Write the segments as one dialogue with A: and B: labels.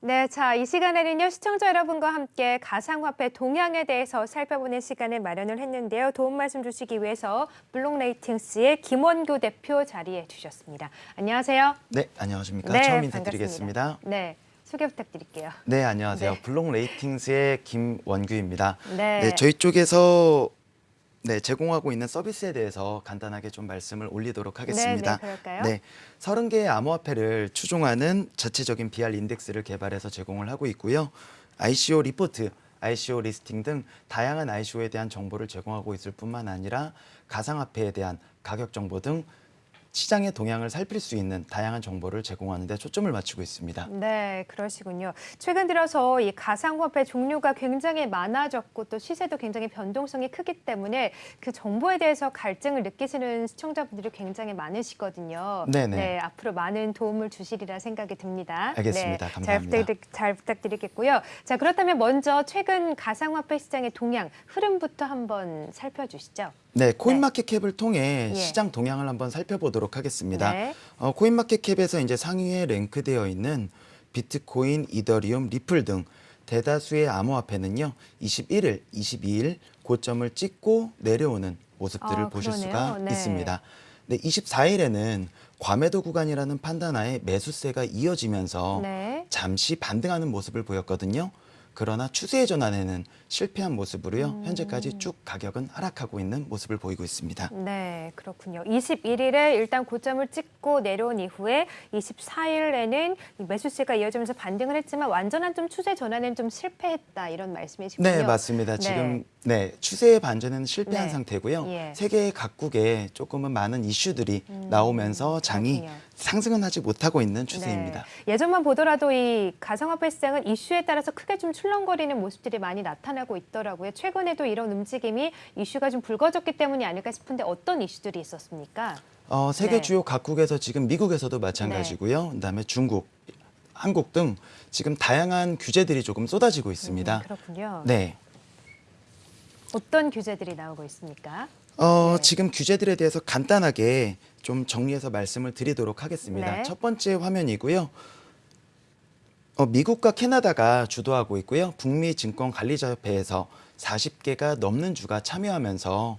A: 네, 자, 이 시간에는요, 시청자 여러분과 함께 가상화폐 동향에 대해서 살펴보는 시간을 마련을 했는데요. 도움 말씀 주시기 위해서 블록레이팅스의 김원규 대표 자리해 주셨습니다. 안녕하세요.
B: 네, 안녕하십니까.
A: 네,
B: 처음
A: 반갑습니다.
B: 인사드리겠습니다.
A: 네, 소개 부탁드릴게요.
B: 네, 안녕하세요.
A: 네.
B: 블록 레이팅스의 김원규입니다.
A: 네.
B: 네, 저희 쪽에서 네, 제공하고 있는 서비스에 대해서 간단하게 좀 말씀을 올리도록 하겠습니다.
A: 네, 그럴까요?
B: 네, 30개의 암호화폐를 추종하는 자체적인 BR index를 개발해서 제공을 하고 있고요. ICO 리포트, ICO listing 등 다양한 ICO에 대한 정보를 제공하고 있을 뿐만 아니라 가상화폐에 대한 가격 정보 등 시장의 동향을 살필 수 있는 다양한 정보를 제공하는 데 초점을 맞추고 있습니다.
A: 네, 그러시군요. 최근 들어서 이 가상화폐 종류가 굉장히 많아졌고 또 시세도 굉장히 변동성이 크기 때문에 그 정보에 대해서 갈증을 느끼시는 시청자분들이 굉장히 많으시거든요.
B: 네네.
A: 네, 앞으로 많은 도움을 주시리라 생각이 듭니다.
B: 알겠습니다.
A: 네,
B: 감사합니다.
A: 잘, 잘 부탁드리겠고요. 자, 그렇다면 먼저 최근 가상화폐 시장의 동향, 흐름부터 한번 살펴주시죠.
B: 네, 코인마켓캡을 통해
A: 예.
B: 시장 동향을 한번 살펴보도록 하겠습니다.
A: 네.
B: 어, 코인마켓캡에서 이제 상위에 랭크되어 있는 비트코인, 이더리움, 리플 등 대다수의 암호화폐는요, 21일, 22일 고점을 찍고 내려오는 모습들을
A: 아,
B: 보실. 수가
A: 네.
B: 있습니다. 네, 24일에는 과매도 구간이라는 판단하에 매수세가 이어지면서
A: 네.
B: 잠시 반등하는 모습을 보였거든요. 그러나 추세의 전환에는 실패한 모습으로요.
A: 음.
B: 현재까지 쭉 가격은 하락하고 있는 모습을 보이고 있습니다.
A: 네, 그렇군요. 21일에 일단 고점을 찍고 내려온 이후에 24일에는 매수세가 이어지면서 반등을 했지만 완전한 좀 추세 전환은 좀 실패했다 이런 말씀이시군요.
B: 네, 맞습니다.
A: 네.
B: 지금 네, 추세의 반전에는 실패한
A: 네.
B: 상태고요.
A: 예.
B: 세계 각국에 조금은 많은 이슈들이 나오면서 장이
A: 음, 그렇군요.
B: 상승은 하지 못하고 있는 추세입니다.
A: 네. 예전만 보더라도 이 가상화폐 시장은 이슈에 따라서 크게 좀 출렁거리는 모습들이 많이 나타나고 있더라고요. 최근에도 이런 움직임이 이슈가 좀 불거졌기 때문이 아닐까 싶은데 어떤 이슈들이 있었습니까?
B: 어, 세계
A: 네.
B: 주요 각국에서 지금 미국에서도 마찬가지고요. 그다음에 중국, 한국 등 지금 다양한 규제들이 조금 쏟아지고 있습니다.
A: 음, 그렇군요.
B: 네.
A: 어떤 규제들이 나오고 있습니까?
B: 어,
A: 네.
B: 지금 규제들에 대해서 간단하게 좀 정리해서 말씀을 드리도록 하겠습니다.
A: 네.
B: 첫 번째 화면이고요. 어, 미국과 캐나다가 주도하고 있고요. 북미 증권 관리자 협회에서 40개가 넘는 주가 참여하면서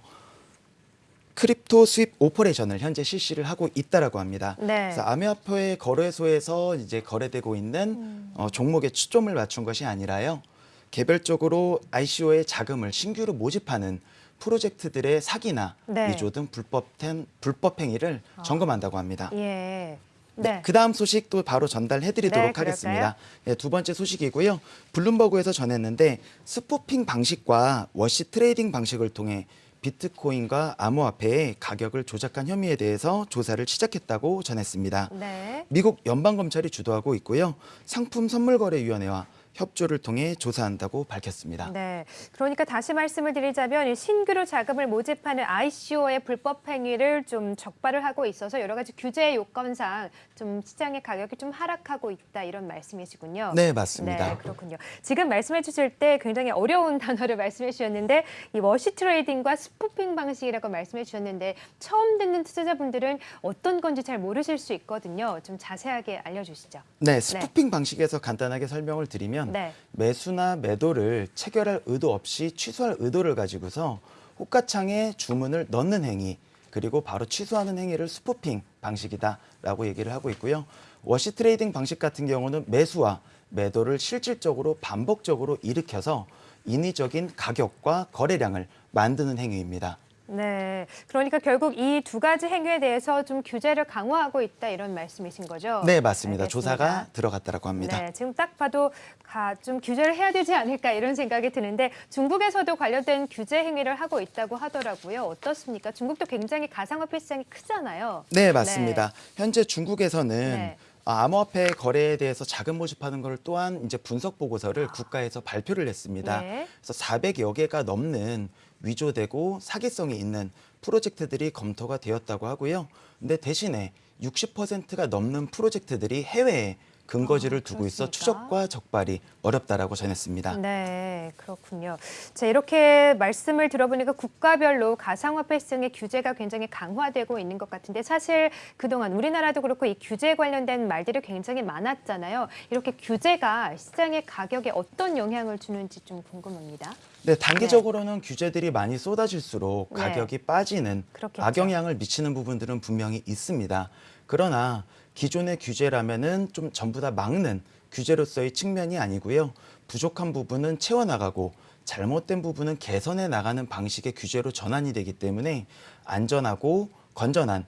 B: crypto sweep operation을 현재 실시를 하고 있다라고 합니다.
A: 네.
B: 그래서 암호화폐 거래소에서 이제 거래되고 있는
A: 음.
B: 어, 종목에 초점을 맞춘 것이 아니라요. 개별적으로 ICO에 자금을 신규로 모집하는 프로젝트들의 사기나
A: 네.
B: 위조 등 불법된 불법 행위를 점검한다고 합니다.
A: 예.
B: 네.
A: 네.
B: 그 다음 소식 또 바로 전달해드리도록
A: 네?
B: 하겠습니다. 네, 두 번째 소식이고요. 블룸버그에서 전했는데 spoofing 방식과 wash trading 방식을 통해 비트코인과 암호화폐의 가격을 조작한 혐의에 대해서 조사를 시작했다고 전했습니다.
A: 네.
B: 미국 연방검찰이 주도하고 있고요. 상품 선물거래위원회와 협조를 통해 조사한다고 밝혔습니다.
A: 네. 그러니까 다시 말씀을 드리자면 이 신규로 자금을 모집하는 ICO의 불법 행위를 좀 적발을 하고 있어서 여러 가지 규제 요건상 좀 시장의 가격이 좀 하락하고 있다 이런 말씀이시군요.
B: 네, 맞습니다.
A: 네, 그렇군요. 지금 말씀해 주실 때 굉장히 어려운 단어를 말씀해 주셨는데 이 wash trading과 spoofing 방식이라고 말씀해 주셨는데 처음 듣는 투자자분들은 어떤 건지 잘 모르실 수 있거든요. 좀 자세하게 알려주시죠.
B: 네, spoofing 방식에서 간단하게 설명을 드리 면
A: 네.
B: 매수나 매도를 체결할 의도 없이 취소할 의도를 가지고서 호가창에 주문을 넣는 행위 그리고 바로 취소하는 행위를 spoofing 방식이다라고 얘기를 하고 있고요. wash trading 방식 같은 경우는 매수와 매도를 실질적으로 반복적으로 일으켜서 인위적인 가격과 거래량을 만드는 행위입니다.
A: 네. 그러니까 결국 이 두 가지 행위에 대해서 좀 규제를 강화하고 있다 이런 말씀이신 거죠?
B: 네, 맞습니다.
A: 알겠습니다.
B: 조사가 들어갔다라고 합니다.
A: 네, 지금 딱 봐도 가, 좀 규제를 해야 되지 않을까 이런 생각이 드는데 중국에서도 관련된 규제 행위를 하고 있다고 하더라고요. 어떻습니까? 중국도 굉장히 가상화폐 시장이 크잖아요.
B: 네, 맞습니다. 현재 중국에서는
A: 네.
B: 아, 암호화폐 거래에 대해서 자금 모집하는 걸 또한 이제 분석 보고서를 국가에서 발표를 했습니다.
A: 아. 네.
B: 그래서 400여 개가 넘는 위조되고 사기성이 있는 프로젝트들이 검토가 되었다고 하고요. 근데 대신에 60%가 넘는 프로젝트들이 해외에 근거지를 두고 있어? 추적과 적발이 어렵다라고 전했습니다.
A: 네, 그렇군요. 자, 이렇게 말씀을 들어보니까 국가별로 가상화폐 시장의 규제가 굉장히 강화되고 있는 것 같은데 사실 그동안 우리나라도 그렇고 이 규제 관련된 말들이 굉장히 많았잖아요. 이렇게 규제가 시장의 가격에 어떤 영향을 주는지 좀 궁금합니다.
B: 네, 단기적으로는 규제들이 많이 쏟아질수록
A: 네.
B: 가격이 빠지는
A: 그렇겠죠.
B: 악영향을 미치는 부분들은 분명히 있습니다. 그러나 기존의 규제라면은 좀 전부 다 막는 규제로서의 측면이 아니고요. 부족한 부분은 채워나가고 잘못된 부분은 개선해 나가는 방식의 규제로 전환이 되기 때문에 안전하고 건전한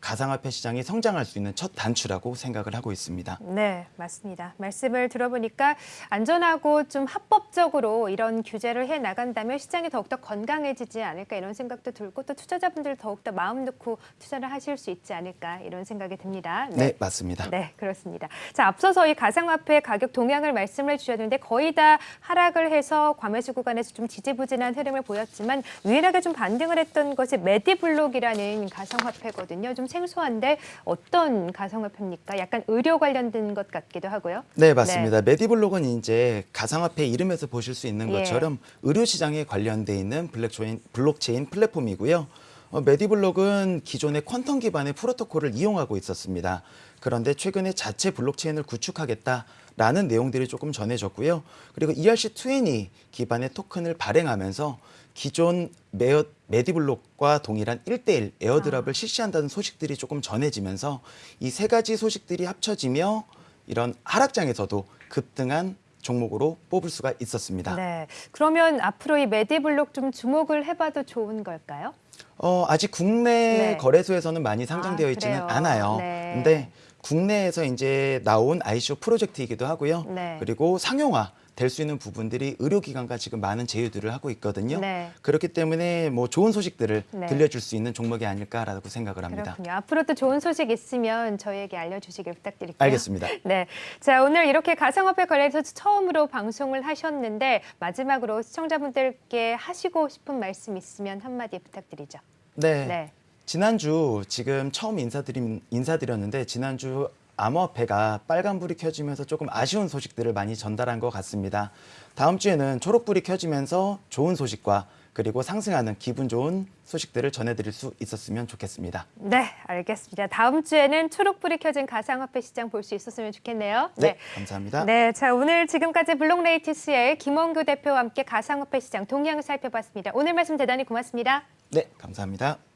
B: 가상화폐 시장이 성장할 수 있는 첫 단추라고 생각을 하고 있습니다.
A: 네, 맞습니다. 말씀을 들어보니까 안전하고 좀 합법적으로 이런 규제를 해 나간다면 시장이 더욱더 건강해지지 않을까 이런 생각도 들고 또 투자자분들 더욱더 마음 놓고 투자를 하실 수 있지 않을까 이런 생각이 듭니다.
B: 네, 맞습니다.
A: 네, 그렇습니다. 자, 앞서서 이 가상화폐 가격 동향을 말씀을 주셨는데 거의 다 하락을 해서 과매수 구간에서 좀 지지부진한 흐름을 보였지만 유일하게 좀 반등을 했던 것이 메디블록이라는 가상화폐거든요. 좀 생소한데 어떤 가상화폐입니까? 약간 의료 관련된 것 같기도 하고요.
B: 네, 맞습니다. 메디블록은 이제 가상화폐 이름에서 보실 수 있는
A: 예.
B: 것처럼 의료 시장에 관련돼 있는 블록체인, 블록체인 플랫폼이고요. 어, 메디블록은 기존의 퀀텀 기반의 프로토콜을 이용하고 있었습니다. 그런데 최근에 자체 블록체인을 구축하겠다라는 내용들이 조금 전해졌고요. 그리고 ERC20 기반의 토큰을 발행하면서 기존 메어, 메디블록과 동일한 1대1 airdrop을 실시한다는 소식들이 조금 전해지면서 이 세 가지 소식들이 합쳐지며 이런 하락장에서도 급등한 종목으로 뽑을 수가 있었습니다.
A: 네. 그러면 앞으로 이 메디블록 좀 주목을 해봐도 좋은 걸까요?
B: 어, 아직 국내
A: 네.
B: 거래소에서는 많이 상장되어
A: 아,
B: 있지는? 않아요.
A: 네.
B: 근데 국내에서 이제 나온 ICO 프로젝트이기도 하고요.
A: 네.
B: 그리고 상용화 될 수 있는 부분들이 의료기관과 지금 많은 제휴들을 하고 있거든요.
A: 네.
B: 그렇기 때문에 뭐 좋은 소식들을
A: 네.
B: 들려줄 수 있는 종목이 아닐까라고 생각을 합니다.
A: 그렇군요. 앞으로 또 좋은 소식 있으면 저희에게 알려주시길 부탁드릴게요.
B: 알겠습니다.
A: 네. 자, 오늘 이렇게 가상화폐 관련해서 처음으로 방송을 하셨는데 마지막으로 시청자분들께 하시고 싶은 말씀 있으면 한마디 부탁드리죠.
B: 네.
A: 네.
B: 지난주 지금 처음 인사드림, 인사드렸는데 지난주 암호화폐가 빨간불이 켜지면서 조금 아쉬운 소식들을 많이 전달한 것 같습니다. 다음 주에는 초록불이 켜지면서 좋은 소식과 그리고 상승하는 기분 좋은 소식들을 전해드릴 수 있었으면 좋겠습니다.
A: 네, 알겠습니다. 다음 주에는 초록불이 켜진 가상화폐 시장 볼 수 있었으면 좋겠네요.
B: 네, 감사합니다.
A: 네, 자 오늘 지금까지 블록레이티스의 김원규 대표와 함께 가상화폐 시장 동향을 살펴봤습니다. 오늘 말씀 대단히 고맙습니다.
B: 네, 감사합니다.